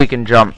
we can jump.